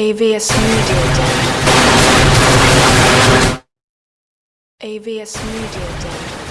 AVS Media Day. AVS Media Day.